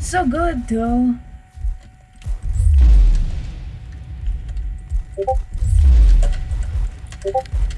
So good though.